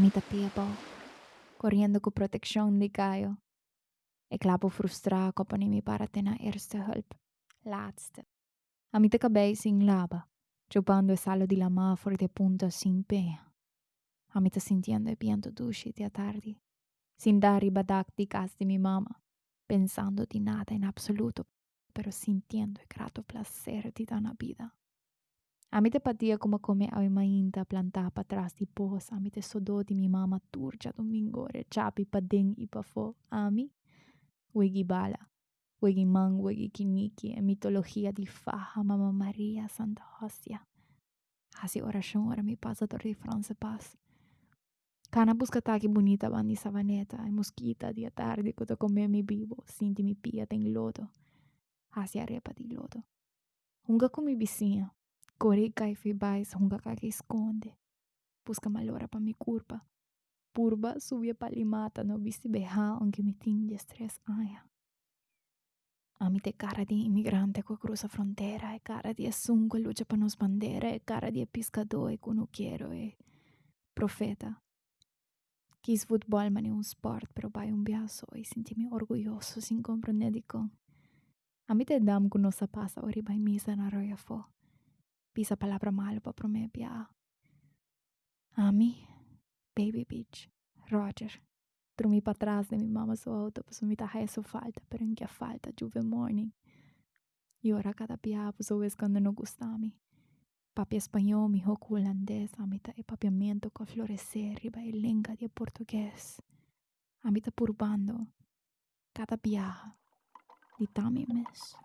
Amita piebo, corriendo con protección de caio. E klapo frustrado koppen mi para tena eerste hulp. Laatste. Amita cabei sin lava, chupando el salo di la ma fuori de punto sin pea. Amita sintiendo el viento dulce de tarde, sin dar i badak di casa di mi mamma, pensando di nada in absoluto, pero sintiendo el grato placer di dana vida. Amite patia como come a mainta planta pa trás di pos, amite sodò di mi mamma turgia domingo re chapi pa ding i pa fo, ami? Wigi bala, wigi mang, wigi kiniki, e mitologia di faja, mamma Maria, Santa Hostia. Así oração ora mi passa dor di France paz. Cana busca taki bonita bandi savaneta, e mosquita dia tarde quando come mi bibo, sinti mi pia tem lodo. Así arepa di lodo. Hunga come vizinha, Korikay Fibay Songakakis Konde. Busca malora pa mi kurpa. Purba subje palimata no bisi beha mi gimitin di stres aja. Amite cara di immigrante que cruza frontera e cara di assunque luce pa nos bandera e cara di pescador e conucchiero e profeta. Kis football ma è un sport, però vai un biaso e sentimi orgoglioso sin comprende di con. Amite dam con nosa pasa ori bai misa na roya fo. Pisa palavra malo pa prome pia. Ami, baby bitch, Roger. Dormi para trás de minha mama sua auto, pois me tá resto falta, em que falta, juve morning. E ora cada pia, pois o quando não gostami. Papi espanhol, mi hoku holandês, amita e papiamento com florescer, riba e lenga de português. Amita purbando, cada pia, di tami mes.